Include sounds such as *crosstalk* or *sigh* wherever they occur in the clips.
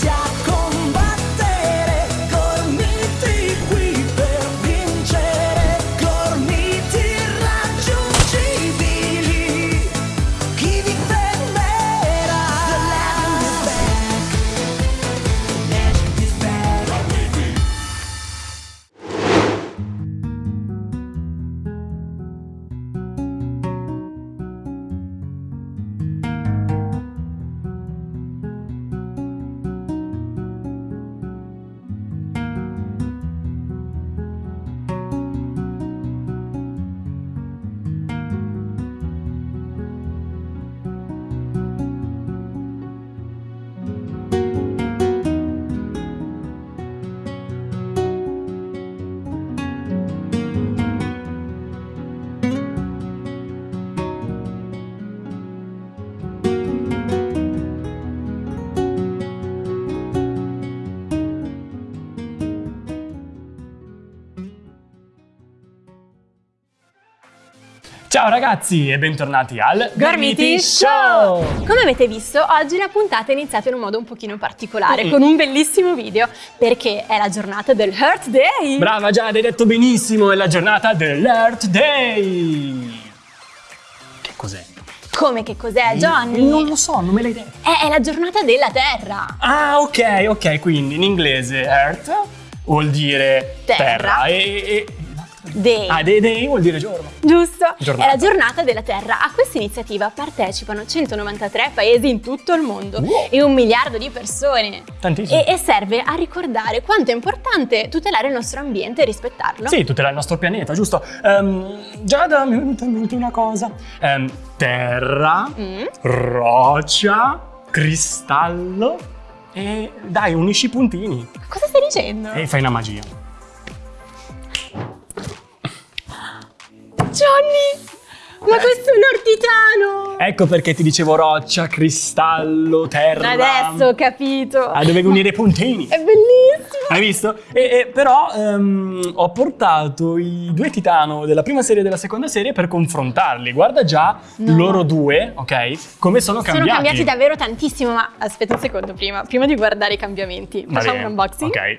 家。Ciao ragazzi e bentornati al Gormiti Show! Come avete visto, oggi la puntata è iniziata in un modo un pochino particolare, Mm. con un bellissimo video, perché è la giornata del Heart Day! Brava Giada, hai detto benissimo, è la giornata dell'Earth Day! Che cos'è? Come che cos'è, Johnny? Non lo so, non me l'hai detto. È, è la giornata della Terra! Ah, ok, ok, quindi in inglese Earth vuol dire terra, Terra. e... e- Day. ah, day, day vuol dire giorno. Giusto? Giornata. È la giornata della Terra. A questa iniziativa partecipano 193 paesi in tutto il mondo Wow. e un miliardo di persone. Tantissimo. E, e serve a ricordare quanto è importante tutelare il nostro ambiente e rispettarlo. Sì, tutelare il nostro pianeta, giusto? Ehm, Giada, mi è venuta in mente una cosa. Ehm, terra, Mm. roccia, cristallo e dai, unisci i puntini Cosa stai dicendo? e fai una magia. Johnny! Ma questo è un ortitano! Ecco perché ti dicevo roccia, cristallo, terra. Adesso ho capito! Ah, dovevi unire i puntini. È bellissimo! Hai visto? E, e però ehm, ho portato i due titano della prima serie e della seconda serie per confrontarli. Guarda già No. loro due, ok? Come sono Sono cambiati. cambiati davvero tantissimo, ma aspetta un secondo prima, prima di guardare i cambiamenti. Facciamo un unboxing? Ok.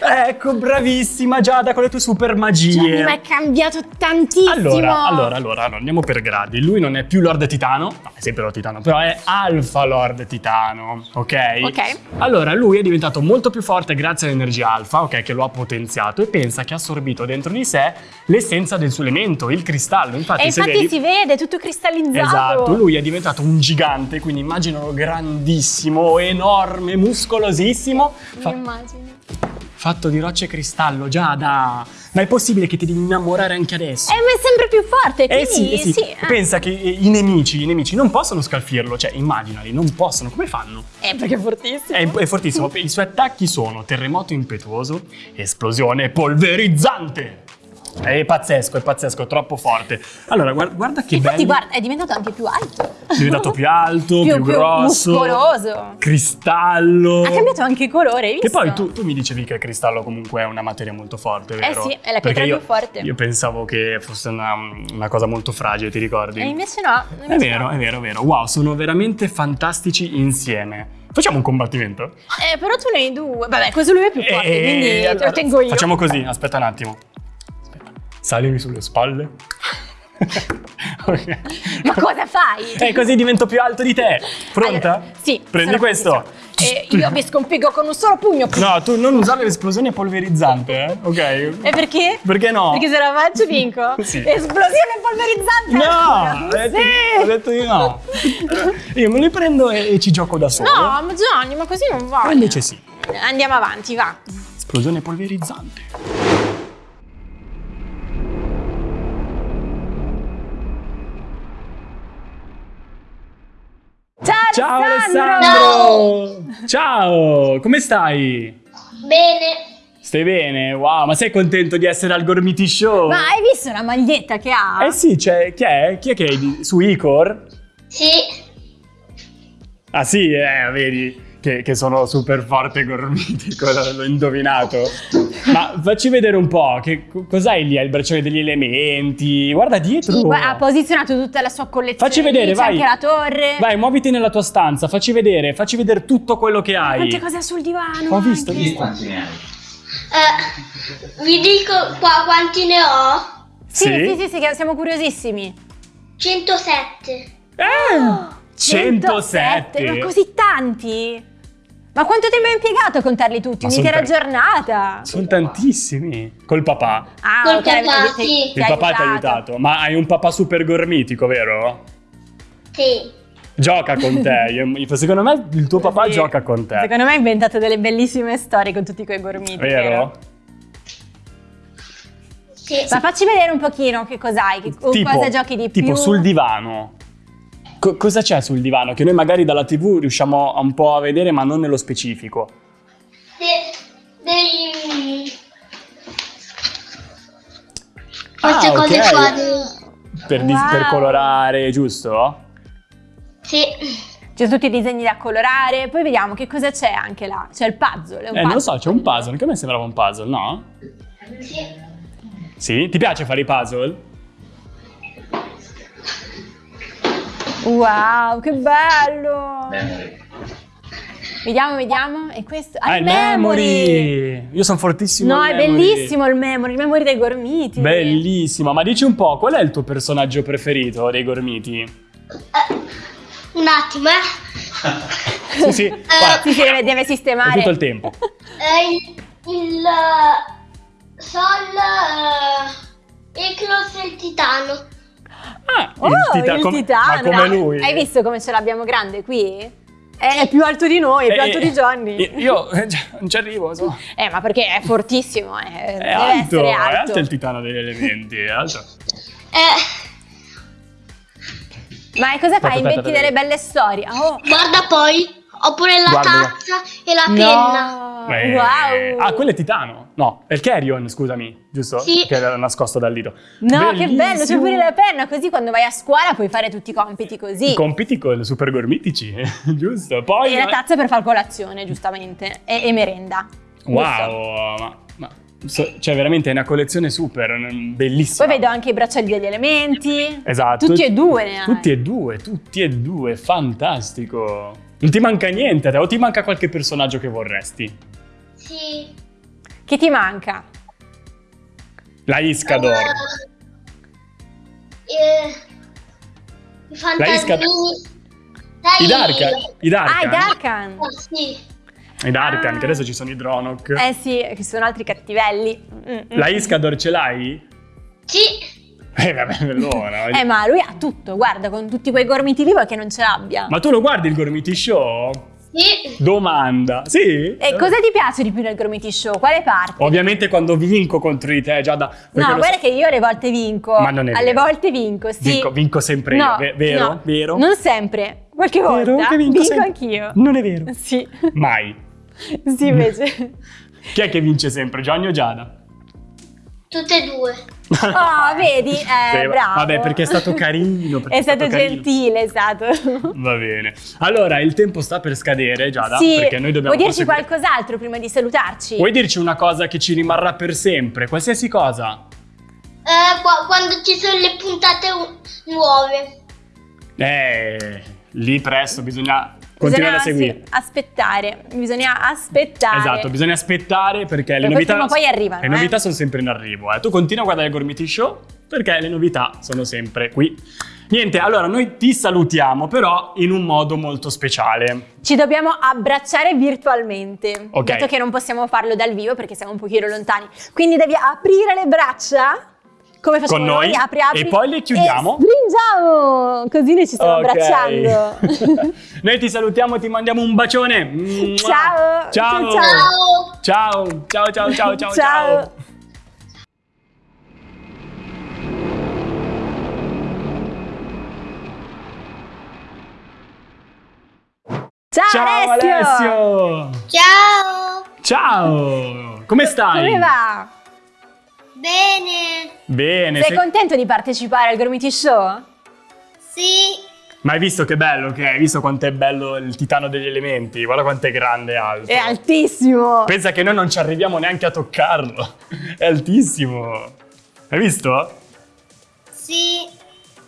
Ecco, bravissima Giada con le tue super magie. Johnny, ma è cambiato tantissimo! Allora, allora, allora, allora, andiamo per gradi. Lui non è più Lord Titano, no, è sempre Lord Titano, però è Alpha Lord Titano, ok? Ok. Allora, lui è diventato molto più forte grazie all'energia Alpha, ok, che lo ha potenziato e pensa che ha assorbito dentro di sé l'essenza del suo elemento, il cristallo. Infatti, e infatti vedi- si vede, tutto cristallizzato! Esatto, lui è diventato un gigante, quindi immaginalo grandissimo, enorme, muscolosissimo. Mi Fa- immagino. Fatto di rocce e cristallo, Giada. Ma è possibile che ti devi innamorare anche adesso? Eh, ma è sempre più forte, Eh quindi sì, eh sì. eh. Pensa che eh, i nemici, i nemici non possono scalfirlo, cioè immaginali, non possono, come fanno? Eh, perché è fortissimo. È, è fortissimo, i suoi attacchi sono terremoto impetuoso, esplosione polverizzante. È pazzesco, è pazzesco, è troppo forte. Allora, guarda, guarda che Infatti, bello. guarda, è diventato anche più alto. È diventato più alto, più, Più- più grosso. muscoloso. Cristallo. Ha cambiato anche colore, hai visto? Che poi tu, tu mi dicevi che il cristallo comunque è una materia molto forte, vero? sì, è la pietra più forte. Io pensavo che fosse una, una cosa molto fragile, ti ricordi? E invece no. È invece vero, no. è vero, è vero. Wow, sono veramente fantastici insieme. Facciamo un combattimento? Eh, però tu ne hai due. Vabbè, questo lui è più forte, Eh, quindi te allora, lo tengo io. Facciamo così, aspetta un attimo. Salimi sulle spalle. *laughs* Ma cosa fai? Eh, così divento più alto di te. Pronta? Allora, sì. Prendi questo. prontissima. E io vi sconfiggo con un solo pugno. No, tu non usare l'esplosione polverizzante, eh? Ok. E perché? Perché no? Perché se la faccio vinco. *laughs* Sì. Esplosione polverizzante. No, ho detto, Sì. ho detto di no. *laughs* Io me li prendo e, e ci gioco da solo. No, ma Gianni, ma così non va. Ma invece sì. Andiamo avanti, va. Esplosione polverizzante. Ciao, Ciao Alessandro! Alessandro! Ciao, come stai? Bene, Stai bene? Wow, ma sei contento di essere al Gormiti Show? Ma hai visto la maglietta che ha? Eh sì, c'è, chi è? Chi è che è su Icor? sì, Ah sì, eh, vedi. Che, che sono super forte e gormitico, l- l'ho indovinato. Ma facci vedere un po', che, cos'hai lì? Hai il bracciale degli elementi? Guarda dietro! Guarda, ha posizionato tutta la sua collezione. Facci vedere, vai. anche la torre. Vai, muoviti nella tua stanza, facci vedere, facci vedere tutto quello che hai. Quante cose ha sul divano. Ho visto, ho anche. visto. Quanti ne hai? Eh, vi dico qua quanti ne ho? Sì, sì, sì, sì, che siamo curiosissimi. 107. Eh, 107. Ma così tanti? Ma quanto tempo hai impiegato a contarli tutti? Un'intera giornata? Sono tantissimi. Col papà. Ah, Col ok, papà, sì. ti Il papà ti ha aiutato. Ma hai un papà super gormitico, vero? Sì. Gioca con te. *laughs* Io- Secondo me il tuo papà Sì. gioca con te. Secondo me ha inventato delle bellissime storie con tutti quei gormiti. Vero? Sì. Ma facci vedere un pochino che cos'hai, che, cosa giochi di più. tipo sul divano. Co- cosa c'è sul divano? Che noi magari dalla TV riusciamo un po' a vedere, ma non nello specifico. De- dei... Ah, Queste cose ok. qua. dei- Per, Wow. per colorare, giusto? Sì. Sono tutti i disegni da colorare, poi vediamo che cosa c'è anche là. C'è il puzzle. È un Eh, non lo puzzle. so, c'è un puzzle. Che a me sembrava un puzzle, no? Sì. Sì? Ti piace fare i puzzle? Wow, che bello! Memory. Vediamo, vediamo. E questo. Ah, il memory! Io sono fortissimo No, è memory. bellissimo il memory, il memory dei gormiti. Bellissimo, ma dici un po', qual è il tuo personaggio preferito dei gormiti? Eh, un attimo, eh. *laughs* Sì, sì, guarda, Sì, sì, deve, deve è sistemare. tutto il tempo. Eh, il, il Sol, Eclos e il Titano. Ah, Oh, il, com- titano. Ma come lui. Hai visto come ce l'abbiamo grande qui? È più alto di noi, è più Eh, alto di Johnny. eh, Io eh, non ci arrivo, so. Eh, ma perché è fortissimo, eh. È deve alto, essere è alto. alto il titano degli elementi, è alto. Eh, Ma e cosa fai? Inventi delle belle storie. Oh, guarda poi, ho pure la Guarda. tazza e la penna. no! Eh, Wow! Ah, quello è titano. No, è il Carrion, scusami, giusto? Sì. Che era nascosto dal dito. No, che bello, c'è Bellissimo. pure la penna, così quando vai a scuola puoi fare tutti i compiti così. I compiti con super gormitici, *laughs* giusto? Poi... E la tazza per far colazione, giustamente, e, e merenda. giusto? Wow, ma, ma so- cioè veramente è una collezione super, mm, bellissima. Poi vedo anche i bracciali degli elementi. Esatto. Tutti e due ne hai. Tutti e due, tutti e due, fantastico. Non ti manca niente, o ti manca qualche personaggio che vorresti? Sì. Che ti manca? La Iscador. Eh, I fantasmini. Sai, I Darkan. I Darkan. Ah, i Darkan! Oh, sì. I Darkan, Ah. che adesso ci sono i Dronok. Eh sì, che sono altri cattivelli. Mm, mm. La Iscador ce l'hai? Sì. Eh vabbè, bellona. Eh, ma lui ha tutto, guarda, con tutti quei gormiti lì vuoi che non ce l'abbia. Ma tu lo guardi il Gormiti Show? Sì. Domanda. Sì? E cosa ti piace di più nel Gormiti Show? Quale parte? Ovviamente quando vinco contro di te, Giada. No, guarda so- che io alle volte vinco. Ma non è Alle vero. volte vinco, sì. Vinco, vinco sempre No, io, ve- vero? no, Vero? Non sempre. Qualche volta Vero che vinco sempre? anch'io. Non è vero. Sì. Mai. sì, invece. *laughs* Chi è che vince sempre, Johnny o Giada? Tutte e due. Oh, vedi? Eh, Sì, bravo. Vabbè, perché è stato carino. perché *laughs* È stato carino. gentile, è stato. *laughs* Va bene. Allora, il tempo sta per scadere, Giada, sì, perché noi dobbiamo vuoi dirci proseguire. qualcos'altro prima di salutarci? Vuoi dirci una cosa che ci rimarrà per sempre? Qualsiasi cosa? Eh, qua- quando ci sono le puntate nuove. Eh, lì presto bisogna continuare a seguire. aspettare, bisogna aspettare. Esatto, bisogna aspettare perché le Perché novità, prima poi arrivano, le eh. novità sono sempre in arrivo. eh. Tu continua a guardare il Gormiti Show perché le novità sono sempre qui. Niente, allora noi ti salutiamo però in un modo molto speciale. Ci dobbiamo abbracciare virtualmente, Ok. dato che non possiamo farlo dal vivo perché siamo un pochino lontani. Quindi devi aprire le braccia, come facciamo Con noi, apri, apri, e poi le chiudiamo. E stringiamo, così noi ci stiamo Ok. abbracciando. *laughs* noi ti salutiamo, ti mandiamo un bacione. Mua. Ciao. Ciao. Ciao. Ciao. Ciao, ciao, ciao, ciao, ciao, Ciao. ciao. Ciao, Ciao Alessio. Alessio. Ciao. Ciao. Come stai? Come va? Bene. Bene. Sei sei- contento di partecipare al Gormiti Show? Sì. Ma hai visto che bello che è? Hai visto quanto è bello il titano degli elementi? Guarda quanto è grande e alto. È altissimo. Pensa che noi non ci arriviamo neanche a toccarlo. È altissimo. Hai visto? Sì.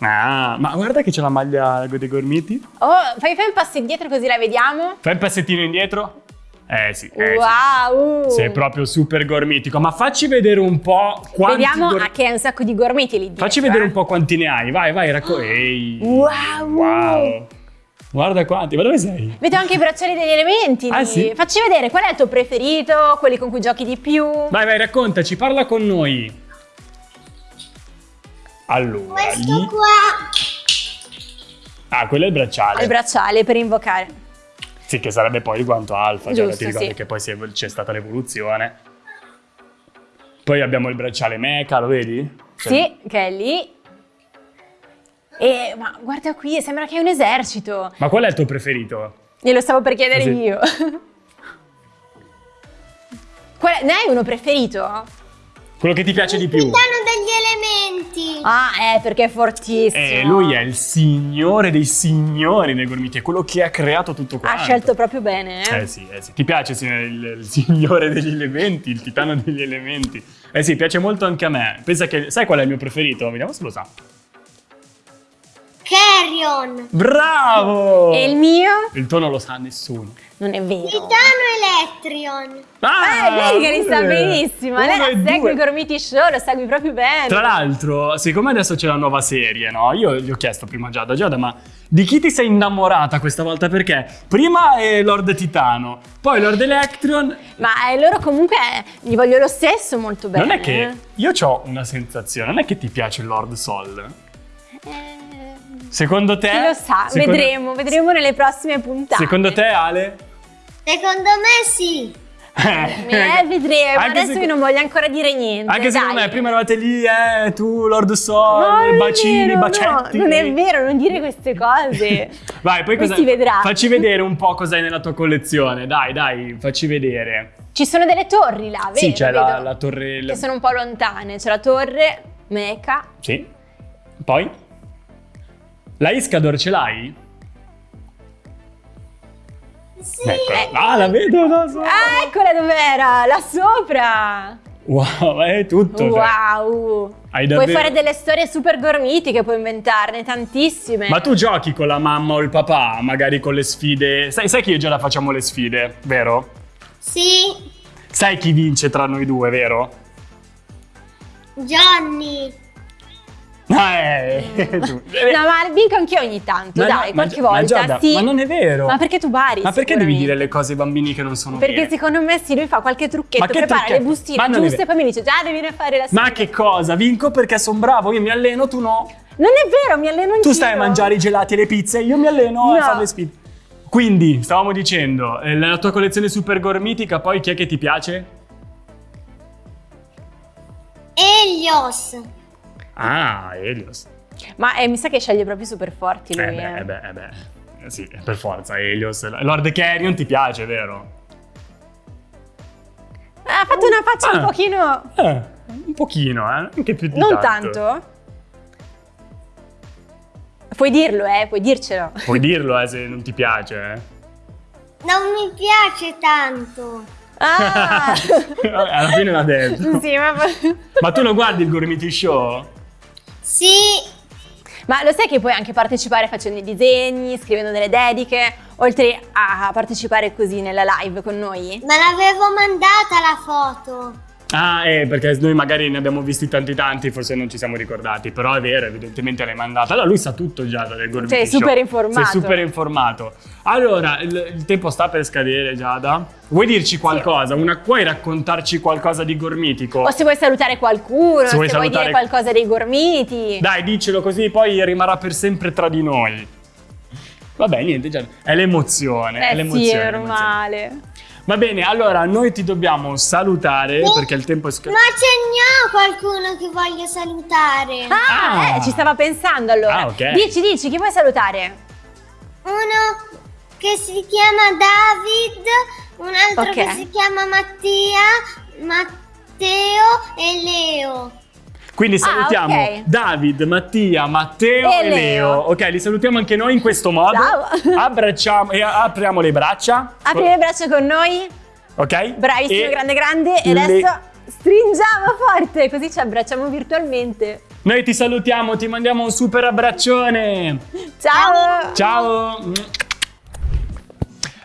Ah, ma guarda che c'è la maglia dei gormiti. Oh, fai, fai un passo indietro così la vediamo. Fai un passettino indietro. Eh sì, eh, sì. wow. Sei proprio super gormitico. Ma facci vedere un po' quanti Vediamo gor- ah, che è un sacco di gormiti lì dietro. Facci vedere eh. un po' quanti ne hai. Vai, vai, racco- Ehi. Wow. Wow. Guarda quanti. Ma dove sei? Vedo anche i bracciali degli elementi. Ah, sì? Facci vedere qual è il tuo preferito, quelli con cui giochi di più. Vai, vai, raccontaci, parla con noi. Allora, Questo lì... qua. Ah, quello è il bracciale. Il bracciale per invocare. Sì, che sarebbe poi il guanto alfa, già Giusto, ti ricordi sì. che poi c'è stata l'evoluzione. Poi abbiamo il bracciale mecha, lo vedi? Cioè, Sì, che è lì. E ma guarda qui, sembra che è un esercito. Ma qual è il tuo preferito? Glielo stavo per chiedere Ah, sì? io. *laughs* Qual è- ne hai uno preferito? Quello che ti piace di più? Titano degli elementi. Ah, eh, perché è fortissimo. Eh, lui è il signore dei signori dei gormiti, è quello che ha creato tutto Ha quanto. scelto proprio bene, eh. Eh sì, eh sì. Ti piace il, il signore degli elementi, il titano degli elementi? Eh sì, piace molto anche a me. Pensa che... Sai qual è il mio preferito? Vediamo se lo sa. Carrion. Bravo! E il mio? Il tuo non lo sa nessuno. Non è vero. Titano Electrion. Eh, vedi che li sa benissimo. Lei la segue due. i Gormiti Show, lo segui proprio bene. Tra l'altro, siccome adesso c'è la nuova serie, no? Io gli ho chiesto prima a Giada, Giada, ma di chi ti sei innamorata questa volta? Perché prima è Lord Titano, poi Lord Electron. Ma eh, loro comunque eh, gli voglio lo stesso molto bene. Non è che io ho una sensazione, non è che ti piace Lord Sol? Eh, Secondo te? chi lo sa, Secondo- vedremo, vedremo nelle prossime puntate. Secondo te, Ale? Secondo me sì. *laughs* Eh, vedremo, Anche adesso se- io non voglio ancora dire niente. Anche secondo dai. me, prima eravate lì, eh, tu, Lord No, Sol, non è bacini, vero, bacetti. No, non è vero, non dire queste cose. *laughs* Vai, poi Poi cosa... si vedrà. Facci vedere un po' cos'hai nella tua collezione. Dai, dai, facci vedere. Ci sono delle torri là, vero? sì, c'è la, la torre... Che sono un po' lontane. C'è la torre, Meca. Sì. Poi? La Iscador ce l'hai? Sì. Eccola. Ah, la vedo da sopra. Ah, eccola dov'era, là sopra. Wow, è tutto. cioè. Wow. Hai Puoi davvero- fare delle storie super gormitiche, puoi inventarne tantissime. Ma tu giochi con la mamma o il papà, magari con le sfide. Sai, sai che io già la facciamo le sfide, vero? Sì. Sai chi vince tra noi due, vero? Johnny. Ah, eh, *laughs* tu. No, ma vinco anch'io ogni tanto, Ma dai, ma qualche ma volta. Giada, sì. ma non è vero. Ma perché tu bari? Ma perché devi dire le cose ai bambini che non sono Perché vere? secondo me sì, lui fa qualche trucchetto, Ma che prepara trucchetto? le bustine Ma giuste e poi mi dice già devi ne fare la Ma che cosa? Vinco perché sono bravo, io mi alleno, tu no. Non è vero, mi alleno anch'io. Tu stai a mangiare i gelati e le pizze, io mi alleno a No. fare le sfide. Quindi, stavamo dicendo, eh, la tua collezione super gormitica, poi chi è che ti piace? Elios. Ah, Helios. Ma eh, mi sa che sceglie proprio super forti lui. Eh beh, eh. eh beh, eh beh. Eh Sì, per forza, Helios. Lord Carrion ti piace, vero? Ha fatto una faccia Ah. un pochino... Eh, un pochino, eh. Anche più di Non tanto. Puoi dirlo, eh, puoi dircelo. Puoi dirlo, eh, se non ti piace, eh. Non mi piace tanto. Ah! *laughs* Vabbè, Alla fine l'ha detto. sì, ma... Ma tu lo guardi il Gormiti Show? Sì. ma lo sai che puoi anche partecipare facendo i disegni, scrivendo delle dediche, oltre a partecipare così nella live con noi? Me l'avevo mandata la foto. Ah, eh, perché noi magari ne abbiamo visti tanti tanti, forse non ci siamo ricordati, però è vero, evidentemente l'hai mandata. Allora lui sa tutto già del Gormiti Sei Show. super informato. Sei super informato. Allora, il, il tempo sta per scadere, Giada. Vuoi dirci qualcosa? Una, puoi raccontarci qualcosa di Gormitico? O se vuoi salutare qualcuno, Se se, vuoi vuoi salutare- dire qualcosa dei gormiti. Dai, dicelo così, poi rimarrà per sempre tra di noi. Vabbè, niente, Giada. È l'emozione, è eh l'emozione. sì, è normale. Va bene, allora noi ti dobbiamo salutare perché il tempo è Ma scaduto. ce n'è qualcuno che voglio salutare. Ah, Ah. eh, ci stava pensando allora. Ah, ok. Dici, dici, chi vuoi salutare? Uno che si chiama David, un altro Ok. che si chiama Mattia, Matteo e Leo. Quindi Ah, salutiamo ok. David, Mattia, Matteo E e, Leo. Leo. Ok, li salutiamo anche noi in questo modo. Ciao. *laughs* Abbracciamo e apriamo le braccia. Apri le braccia con noi. Ok? Bravissimo, E grande, grande. E le- adesso stringiamo forte, così ci abbracciamo virtualmente. Noi ti salutiamo, ti mandiamo un super abbraccione. Ciao! Ciao.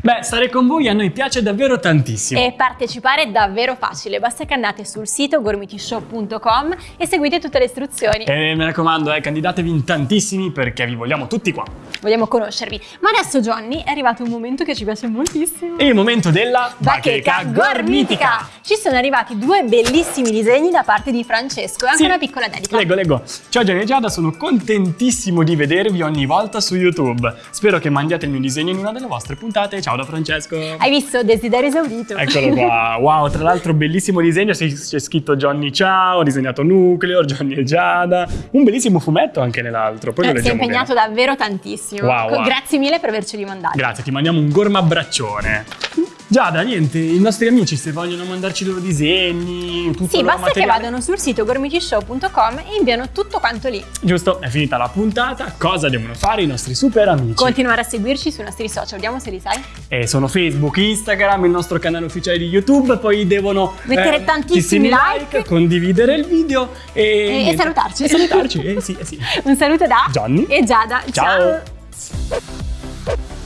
Beh, stare con voi a noi piace davvero tantissimo. E partecipare è davvero facile, basta che andate sul sito gormitishow.com e seguite tutte le istruzioni. E mi raccomando, eh, candidatevi in tantissimi perché vi vogliamo tutti qua. Vogliamo conoscervi. Ma adesso, Johnny, è arrivato un momento che ci piace moltissimo. Il momento della Bacheca gormitica! Ci sono arrivati due bellissimi disegni da parte di Francesco e anche Sì. una piccola dedica. Leggo, leggo. Ciao Gianni e Giada, sono contentissimo di vedervi ogni volta su YouTube. Spero che mandiate il mio disegno in una delle vostre puntate. Ciao da Francesco. Hai visto? Desiderio esaudito. Eccolo qua, *laughs* wow, tra l'altro bellissimo disegno, c'è scritto Johnny ciao, ho disegnato Nucleo, Johnny e Giada, un bellissimo fumetto anche nell'altro, poi lo Eh, sei leggiamo impegnato bene. davvero tantissimo. Wow, wow. Grazie mille per averceli mandati. Grazie, ti mandiamo un gorma abbraccione. Giada, niente, i nostri amici se vogliono mandarci i loro disegni, tutto Sì, basta che materiale. vadano sul sito gormitishow.com e inviano tutto quanto lì. Giusto, è finita la puntata, cosa devono fare i nostri super amici? Continuare a seguirci sui nostri social, vediamo se li sai. Eh, sono Facebook, Instagram, il nostro canale ufficiale di YouTube, poi devono Mettere eh, tantissimi like. condividere il video e, E- e salutarci. E salutarci, eh, sì, eh sì. Un saluto da Johnny. e Giada. Ciao. Ciao.